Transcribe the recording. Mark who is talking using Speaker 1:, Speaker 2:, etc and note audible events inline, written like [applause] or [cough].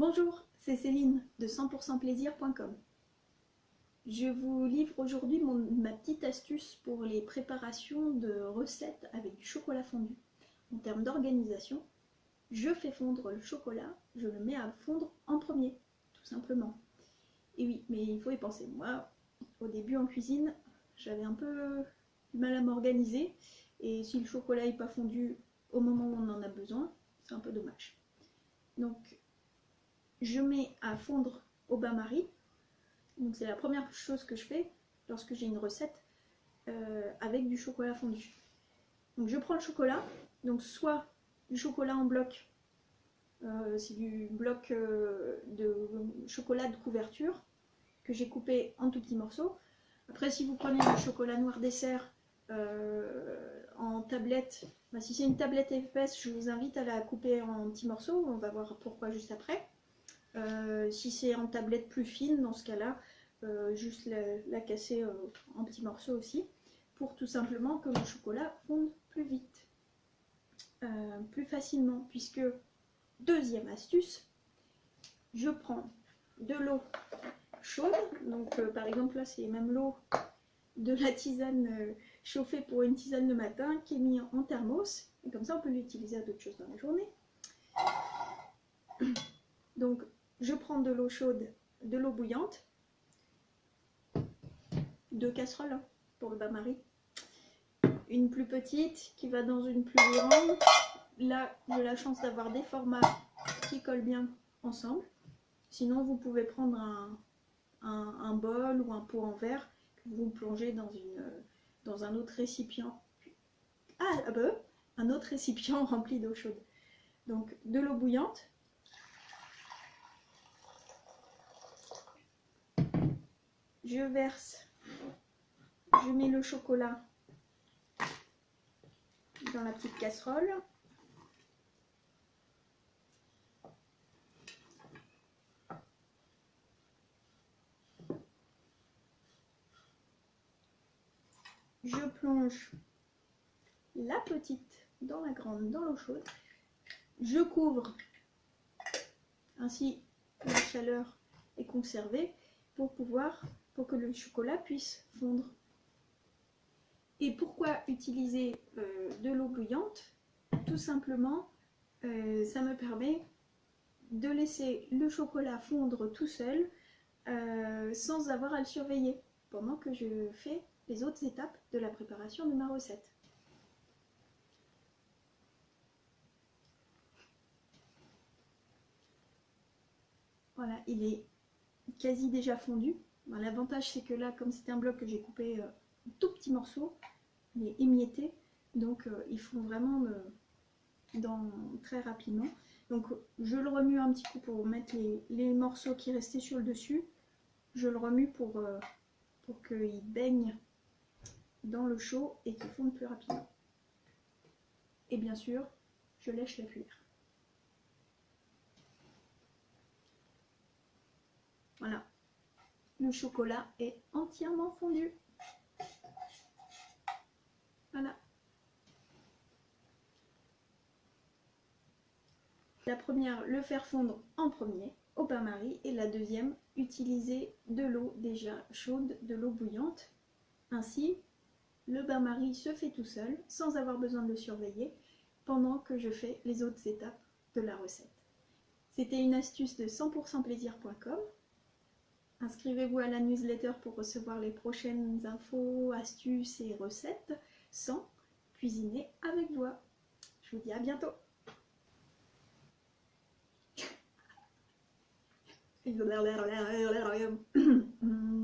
Speaker 1: Bonjour, c'est Céline de 100%plaisir.com. Je vous livre aujourd'hui ma petite astuce pour les préparations de recettes avec du chocolat fondu. En termes d'organisation, je fais fondre le chocolat, je le mets à fondre en premier, tout simplement. Et oui, mais il faut y penser. Moi, au début en cuisine, j'avais un peu du mal à m'organiser. Et si le chocolat n'est pas fondu au moment où on en a besoin, c'est un peu dommage. Donc, je mets à fondre au bain-marie. C'est la première chose que je fais lorsque j'ai une recette euh, avec du chocolat fondu. Donc, je prends le chocolat. Donc, soit du chocolat en bloc, euh, c'est du bloc euh, de chocolat de couverture que j'ai coupé en tout petits morceaux. Après, si vous prenez du chocolat noir dessert en tablette, bah, si c'est une tablette épaisse, je vous invite à la couper en petits morceaux. On va voir pourquoi juste après. Euh, si c'est en tablette plus fine, dans ce cas-là, euh, juste la, casser euh, en petits morceaux aussi, pour tout simplement que le chocolat fonde plus vite, plus facilement, puisque deuxième astuce, je prends de l'eau chaude, donc par exemple là c'est même l'eau de la tisane chauffée pour une tisane le matin qui est mise en thermos, et comme ça on peut l'utiliser à d'autres choses dans la journée. Donc je prends de l'eau chaude, de l'eau bouillante, deux casseroles hein, pour le bain-marie. Une plus petite qui va dans une plus grande. Là, j'ai la chance d'avoir des formats qui collent bien ensemble. Sinon, vous pouvez prendre un, bol ou un pot en verre que vous plongez dans, une, dans un autre récipient. Ah, ah bah, un autre récipient [laughs] rempli d'eau chaude. Donc, de l'eau bouillante, je verse, je mets le chocolat dans la petite casserole. Je plonge la petite dans la grande, dans l'eau chaude. Je couvre, ainsi la chaleur est conservée pour pouvoir pour que le chocolat puisse fondre. Et pourquoi utiliser euh, de l'eau bouillante Tout simplement, euh, ça me permet de laisser le chocolat fondre tout seul euh, sans avoir à le surveiller pendant que je fais les autres étapes de la préparation de ma recette. Voilà, il est quasi déjà fondu. L'avantage c'est que là, comme c'était un bloc que j'ai coupé euh, tout petits morceaux, mais émietté, donc euh, il faut vraiment dans, très rapidement. Donc je le remue un petit coup pour mettre les, morceaux qui restaient sur le dessus. Je le remue pour, euh, pour qu'il baigne dans le chaud et qu'il fonde plus rapidement. Et bien sûr, je lèche la cuillère. Voilà, le chocolat est entièrement fondu. Voilà. La première, le faire fondre en premier au bain-marie et la deuxième, utiliser de l'eau déjà chaude, de l'eau bouillante. Ainsi, le bain-marie se fait tout seul sans avoir besoin de le surveiller pendant que je fais les autres étapes de la recette. C'était une astuce de 100%plaisir.com Inscrivez-vous à la newsletter pour recevoir les prochaines infos, astuces et recettes sans cuisiner avec voix. Je vous dis à bientôt. [laughs] [clears throat]